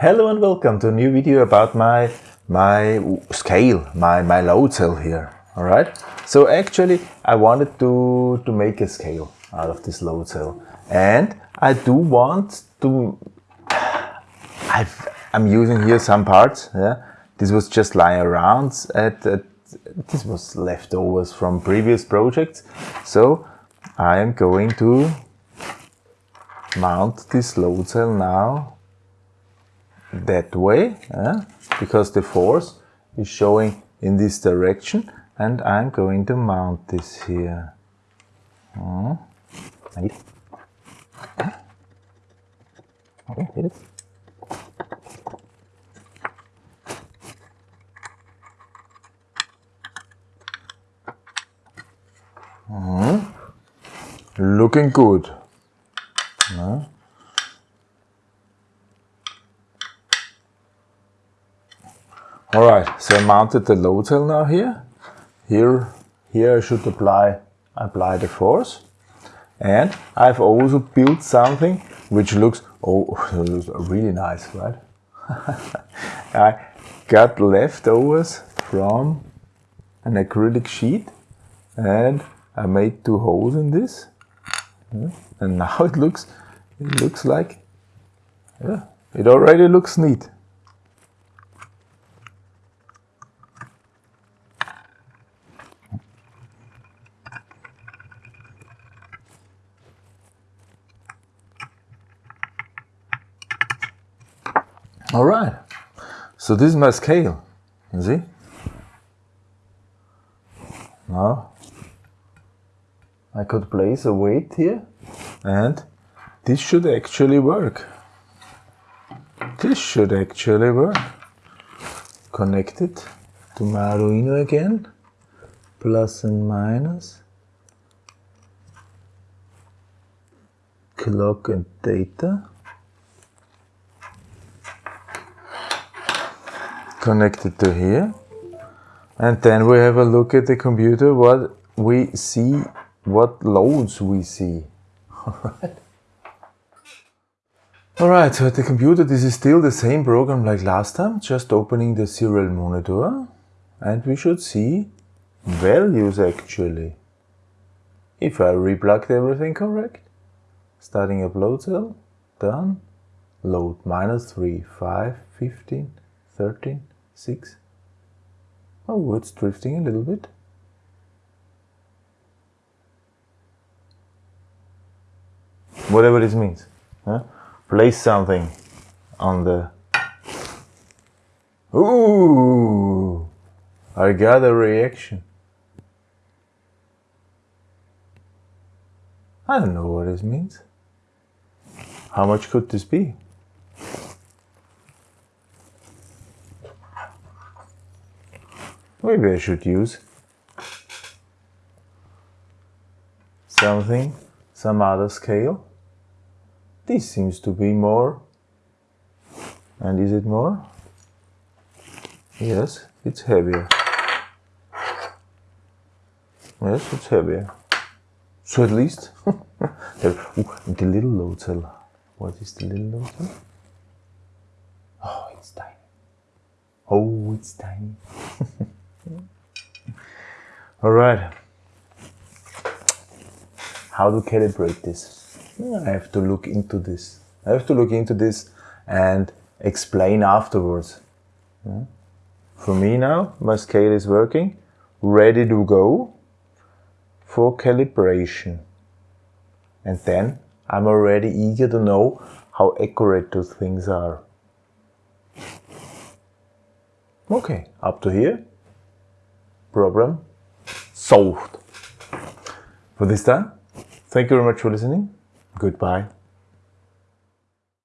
Hello and welcome to a new video about my my scale, my, my load cell here. Alright, so actually I wanted to, to make a scale out of this load cell and I do want to, I've, I'm using here some parts, yeah. This was just lying around at, at this was leftovers from previous projects. So I am going to mount this load cell now that way uh, because the force is showing in this direction and I'm going to mount this here. Uh, okay. Uh, looking good. All right, so I mounted the load cell now here. Here, here I should apply, apply the force. And I've also built something which looks, oh, looks really nice, right? I got leftovers from an acrylic sheet and I made two holes in this. And now it looks, it looks like, yeah, it already looks neat. All right, so this is my scale, you see? Now, I could place a weight here and this should actually work. This should actually work. Connect it to my Arduino again, plus and minus, clock and data. Connected to here. And then we have a look at the computer what we see what loads we see. Alright alright so at the computer this is still the same program like last time just opening the serial monitor. And we should see values actually. If I replugged everything correct starting upload cell done. Load minus 3 5 15 13 6. Oh, it's drifting a little bit. Whatever this means. Huh? Place something on the... Ooh! I got a reaction. I don't know what this means. How much could this be? Maybe I should use something, some other scale. This seems to be more. And is it more? Yes, it's heavier. Yes, it's heavier. So at least, the, ooh, the little load cell. What is the little load cell? Oh, it's tiny. Oh, it's tiny. All right. How to calibrate this? I have to look into this. I have to look into this and explain afterwards. Hmm? For me now, my scale is working, ready to go for calibration. And then I'm already eager to know how accurate those things are. Okay, up to here, problem solved. For this time, thank you very much for listening. Goodbye.